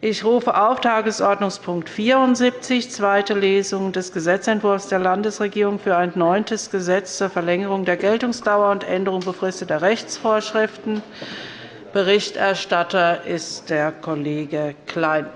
Ich rufe auf Tagesordnungspunkt 74, zweite Lesung des Gesetzentwurfs der Landesregierung für ein neuntes Gesetz zur Verlängerung der Geltungsdauer und Änderung befristeter Rechtsvorschriften. Berichterstatter ist der Kollege Klein.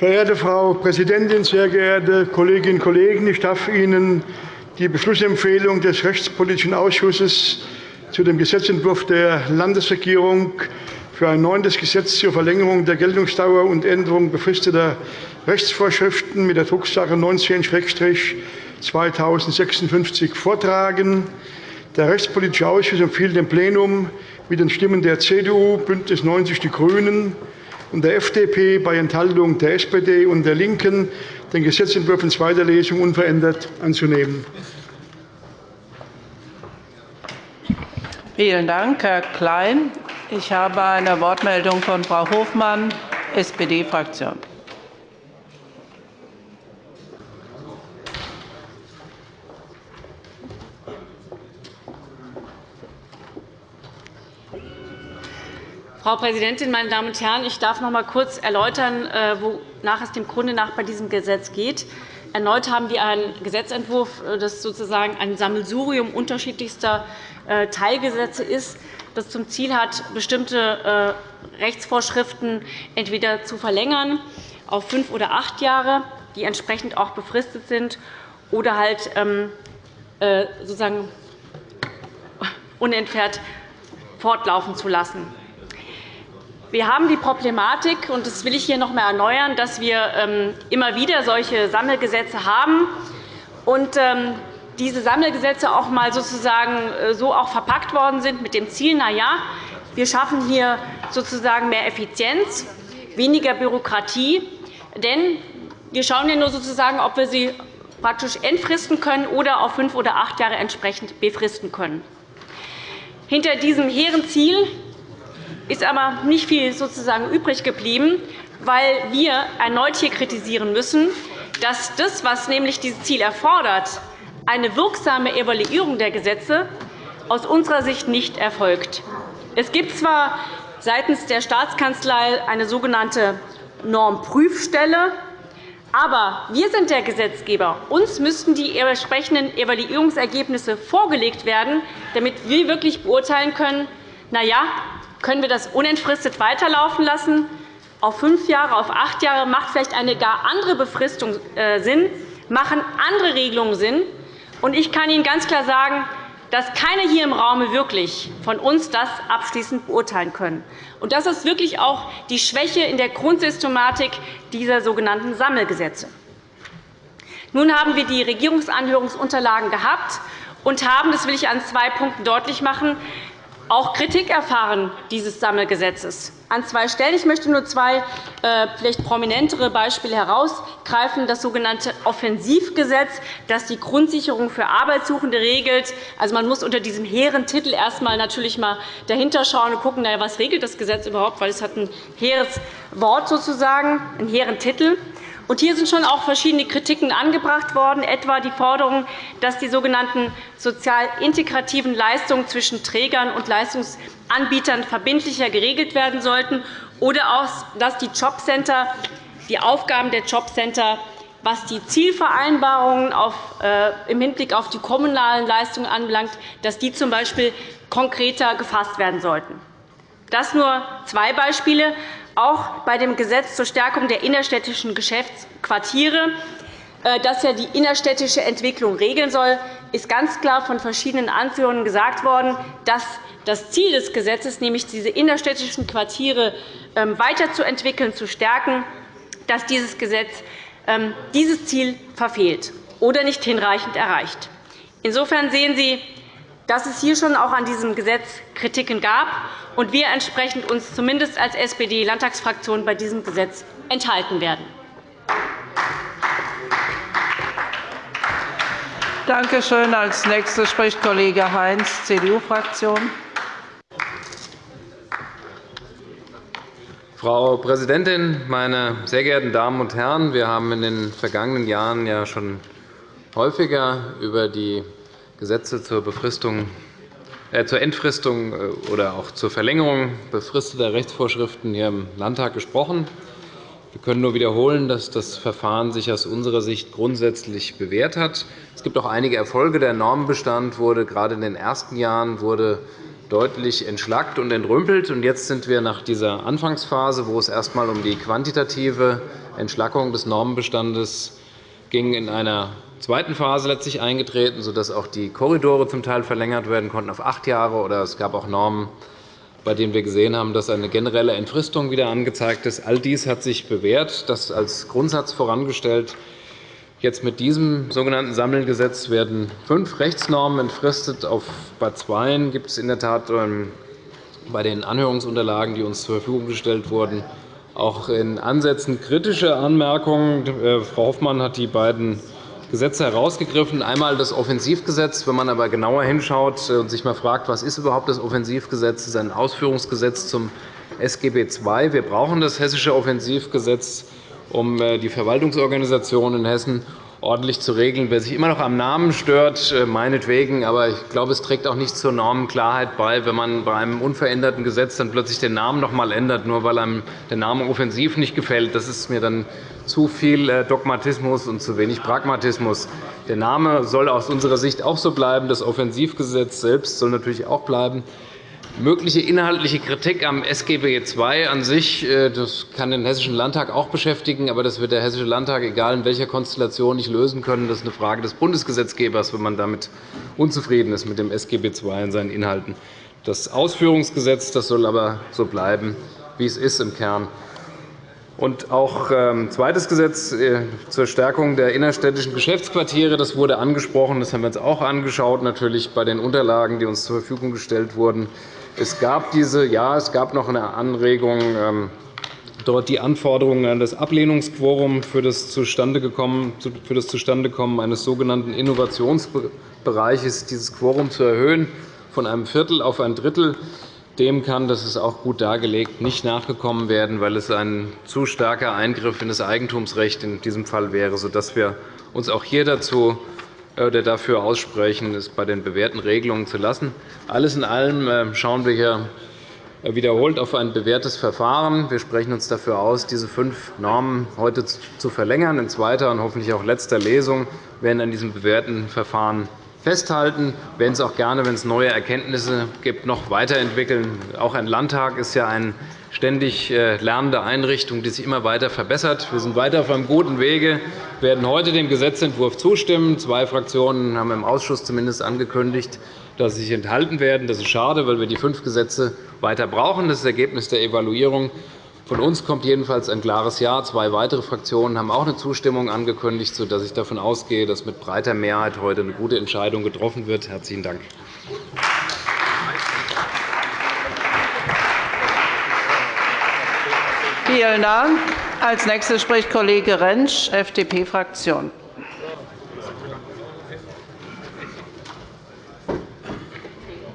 Verehrte Frau Präsidentin, sehr geehrte Kolleginnen und Kollegen! Ich darf Ihnen die Beschlussempfehlung des Rechtspolitischen Ausschusses zu dem Gesetzentwurf der Landesregierung für ein neuntes Gesetz zur Verlängerung der Geltungsdauer und Änderung befristeter Rechtsvorschriften mit der Drucksache 19-2056 vortragen. Der Rechtspolitische Ausschuss empfiehlt dem Plenum mit den Stimmen der CDU, BÜNDNIS 90 die GRÜNEN und der FDP bei Enthaltung der SPD und der LINKEN, den Gesetzentwurf in zweiter Lesung unverändert anzunehmen. Vielen Dank, Herr Klein. Ich habe eine Wortmeldung von Frau Hofmann, SPD-Fraktion. Frau Präsidentin, meine Damen und Herren! Ich darf noch einmal kurz erläutern, äh, wonach es dem Grunde nach bei diesem Gesetz geht. Erneut haben wir einen Gesetzentwurf, äh, das sozusagen ein Sammelsurium unterschiedlichster äh, Teilgesetze ist, das zum Ziel hat, bestimmte Rechtsvorschriften entweder zu verlängern auf fünf oder acht Jahre, die entsprechend auch befristet sind, oder halt ähm, sozusagen unentwehrt fortlaufen zu lassen. Wir haben die Problematik, und das will ich hier noch einmal erneuern, dass wir ähm, immer wieder solche Sammelgesetze haben und ähm, diese Sammelgesetze auch mal sozusagen äh, so auch verpackt worden sind mit dem Ziel, na ja, wir schaffen hier sozusagen mehr Effizienz, weniger Bürokratie, denn wir schauen ja nur sozusagen, ob wir sie praktisch entfristen können oder auf fünf oder acht Jahre entsprechend befristen können. Hinter diesem hehren Ziel ist aber nicht viel sozusagen übrig geblieben, weil wir erneut hier kritisieren müssen, dass das, was nämlich dieses Ziel erfordert, eine wirksame Evaluierung der Gesetze, aus unserer Sicht nicht erfolgt. Es gibt zwar seitens der Staatskanzlei eine sogenannte Normprüfstelle, aber wir sind der Gesetzgeber. Uns müssten die entsprechenden Evaluierungsergebnisse vorgelegt werden, damit wir wirklich beurteilen können, na ja, können wir das unentfristet weiterlaufen lassen? Auf fünf Jahre, auf acht Jahre macht vielleicht eine gar andere Befristung äh, Sinn, machen andere Regelungen Sinn. Ich kann Ihnen ganz klar sagen, dass keiner hier im Raum wirklich von uns das abschließend beurteilen können. Das ist wirklich auch die Schwäche in der Grundsystematik dieser sogenannten Sammelgesetze. Nun haben wir die Regierungsanhörungsunterlagen gehabt und haben, das will ich an zwei Punkten deutlich machen, auch Kritik erfahren dieses Sammelgesetzes. An zwei Stellen. Ich möchte nur zwei äh, vielleicht prominentere Beispiele herausgreifen. Das sogenannte Offensivgesetz, das die Grundsicherung für Arbeitssuchende regelt. Also, man muss unter diesem hehren Titel erst einmal natürlich mal dahinter schauen und schauen, was regelt das Gesetz überhaupt, weil es hat ein hehres Wort sozusagen, einen hehren Titel. Hier sind schon auch verschiedene Kritiken angebracht worden, etwa die Forderung, dass die sogenannten sozial integrativen Leistungen zwischen Trägern und Leistungsanbietern verbindlicher geregelt werden sollten, oder auch, dass die Jobcenter, die Aufgaben der Jobcenter was die Zielvereinbarungen auf, äh, im Hinblick auf die kommunalen Leistungen anbelangt, dass die z. B. konkreter gefasst werden sollten. Das nur zwei Beispiele auch bei dem Gesetz zur Stärkung der innerstädtischen Geschäftsquartiere, äh, das ja die innerstädtische Entwicklung regeln soll, ist ganz klar von verschiedenen Anführern gesagt worden, dass das Ziel des Gesetzes, nämlich diese innerstädtischen Quartiere ähm, weiterzuentwickeln, zu stärken, dass dieses Gesetz ähm, dieses Ziel verfehlt oder nicht hinreichend erreicht. Insofern sehen Sie, dass es hier schon auch an diesem Gesetz Kritiken gab und wir entsprechend uns zumindest als SPD-Landtagsfraktion bei diesem Gesetz enthalten werden. Danke schön. Als nächster spricht Kollege Heinz, CDU-Fraktion. Frau Präsidentin, meine sehr geehrten Damen und Herren! Wir haben in den vergangenen Jahren ja schon häufiger über die Gesetze zur, Befristung, äh, zur Entfristung äh, oder auch zur Verlängerung befristeter Rechtsvorschriften hier im Landtag gesprochen. Wir können nur wiederholen, dass das Verfahren sich aus unserer Sicht grundsätzlich bewährt hat. Es gibt auch einige Erfolge. Der Normenbestand wurde gerade in den ersten Jahren wurde deutlich entschlackt und entrümpelt. Jetzt sind wir nach dieser Anfangsphase, wo es erst einmal um die quantitative Entschlackung des Normenbestandes ging, in einer zweiten Phase letztlich eingetreten, sodass auch die Korridore zum Teil verlängert werden konnten auf acht Jahre. Oder es gab auch Normen, bei denen wir gesehen haben, dass eine generelle Entfristung wieder angezeigt ist. All dies hat sich bewährt, das als Grundsatz vorangestellt. Jetzt mit diesem sogenannten Sammelgesetz werden fünf Rechtsnormen entfristet. Auf bei zweien gibt es in der Tat ähm, bei den Anhörungsunterlagen, die uns zur Verfügung gestellt wurden, auch in Ansätzen kritische Anmerkungen. Äh, Frau Hoffmann hat die beiden Gesetze herausgegriffen. Einmal das Offensivgesetz. Wenn man aber genauer hinschaut und sich mal fragt, was ist überhaupt das Offensivgesetz, das ist ein Ausführungsgesetz zum SGB II. Wir brauchen das Hessische Offensivgesetz, um äh, die Verwaltungsorganisation in Hessen ordentlich zu regeln. Wer sich immer noch am Namen stört, äh, meinetwegen. Aber ich glaube, es trägt auch nicht zur Normenklarheit bei, wenn man bei einem unveränderten Gesetz dann plötzlich den Namen noch einmal ändert, nur weil einem der Name offensiv nicht gefällt. Das ist mir dann zu viel äh, Dogmatismus und zu wenig Pragmatismus. Der Name soll aus unserer Sicht auch so bleiben. Das Offensivgesetz selbst soll natürlich auch bleiben. Mögliche inhaltliche Kritik am SGB II an sich äh, das kann den Hessischen Landtag auch beschäftigen. Aber das wird der Hessische Landtag, egal in welcher Konstellation, nicht lösen können. Das ist eine Frage des Bundesgesetzgebers, wenn man damit unzufrieden ist mit dem SGB II und seinen Inhalten. Das Ausführungsgesetz das soll aber so bleiben, wie es ist im Kern. Und auch ein ähm, zweites Gesetz äh, zur Stärkung der innerstädtischen Geschäftsquartiere das wurde angesprochen. Das haben wir uns auch angeschaut, natürlich bei den Unterlagen, die uns zur Verfügung gestellt wurden. Es gab diese, ja, es gab noch eine Anregung, ähm, dort die Anforderungen an das Ablehnungsquorum für das Zustandekommen eines sogenannten Innovationsbereiches, dieses Quorum zu erhöhen von einem Viertel auf ein Drittel. Dem kann, das ist auch gut dargelegt, nicht nachgekommen werden, weil es ein zu starker Eingriff in das Eigentumsrecht in diesem Fall wäre, sodass wir uns auch hier dazu oder dafür aussprechen, es bei den bewährten Regelungen zu lassen. Alles in allem äh, schauen wir hier wiederholt auf ein bewährtes Verfahren. Wir sprechen uns dafür aus, diese fünf Normen heute zu verlängern. In zweiter und hoffentlich auch letzter Lesung werden an diesem bewährten Verfahren festhalten. Werden es auch gerne, wenn es neue Erkenntnisse gibt, noch weiterentwickeln. Auch ein Landtag ist ja eine ständig äh, lernende Einrichtung, die sich immer weiter verbessert. Wir sind weiter auf einem guten Wege. Werden heute dem Gesetzentwurf zustimmen. Zwei Fraktionen haben im Ausschuss zumindest angekündigt, dass sie sich enthalten werden. Das ist schade, weil wir die fünf Gesetze weiter brauchen. Das ist das Ergebnis der Evaluierung. Von uns kommt jedenfalls ein klares Ja. Zwei weitere Fraktionen haben auch eine Zustimmung angekündigt, sodass ich davon ausgehe, dass mit breiter Mehrheit heute eine gute Entscheidung getroffen wird. – Herzlichen Dank. Vielen Dank. Als nächster spricht Kollege Rentsch, FDP-Fraktion.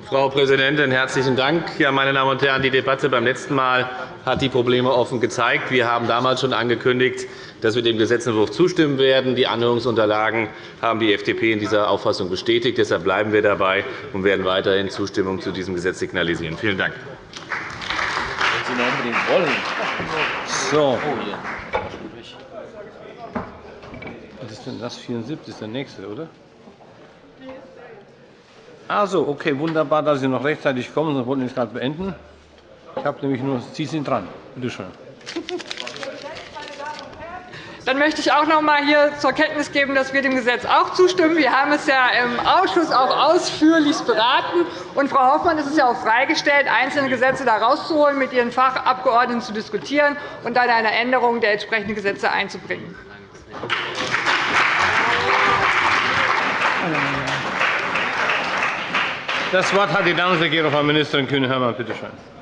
Frau Präsidentin, herzlichen Dank. Ja, meine Damen und Herren, die Debatte beim letzten Mal hat die Probleme offen gezeigt. Wir haben damals schon angekündigt, dass wir dem Gesetzentwurf zustimmen werden. Die Anhörungsunterlagen haben die FDP in dieser Auffassung bestätigt. Deshalb bleiben wir dabei und werden weiterhin Zustimmung zu diesem Gesetz signalisieren. Vielen Dank. Wenn. So. Was ist denn das? 74 ist der nächste, oder? Also, okay, wunderbar, dass Sie noch rechtzeitig kommen, sonst wollten wir es gerade beenden. Ich habe nämlich nur, Sie sind dran. Bitte schön. Dann möchte ich auch noch einmal hier zur Kenntnis geben, dass wir dem Gesetz auch zustimmen. Wir haben es ja im Ausschuss auch ausführlich beraten. Und Frau Hoffmann ist es ja auch freigestellt, einzelne Gesetze da rauszuholen, mit ihren Fachabgeordneten zu diskutieren und dann eine Änderung der entsprechenden Gesetze einzubringen. Das Wort hat die Landesregierung, Frau Ministerin Kühne-Hörmann. Bitte schön.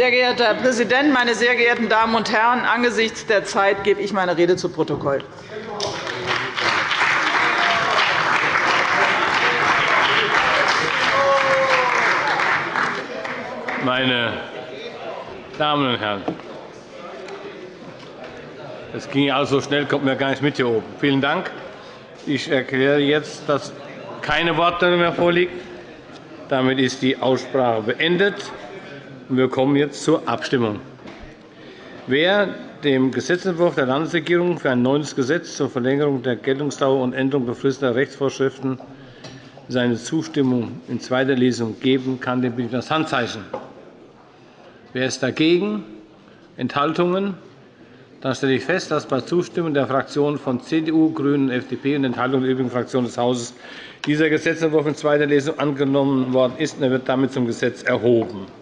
Sehr geehrter Herr Präsident, meine sehr geehrten Damen und Herren! Angesichts der Zeit gebe ich meine Rede zu Protokoll. Meine Damen und Herren, Das ging also schnell, kommt mir gar nicht mit hier oben. Vielen Dank. Ich erkläre jetzt, dass keine Wortmeldung mehr vorliegt. Damit ist die Aussprache beendet. Wir kommen jetzt zur Abstimmung. Wer dem Gesetzentwurf der Landesregierung für ein neues Gesetz zur Verlängerung der Geltungsdauer und Änderung befristeter Rechtsvorschriften seine Zustimmung in zweiter Lesung geben kann, den bitte ich das Handzeichen. Wer ist dagegen? Enthaltungen? Dann stelle ich fest, dass bei Zustimmung der Fraktionen von CDU, GRÜNEN und FDP und Enthaltung der übrigen Fraktionen des Hauses dieser Gesetzentwurf in zweiter Lesung angenommen worden ist. Er wird damit zum Gesetz erhoben.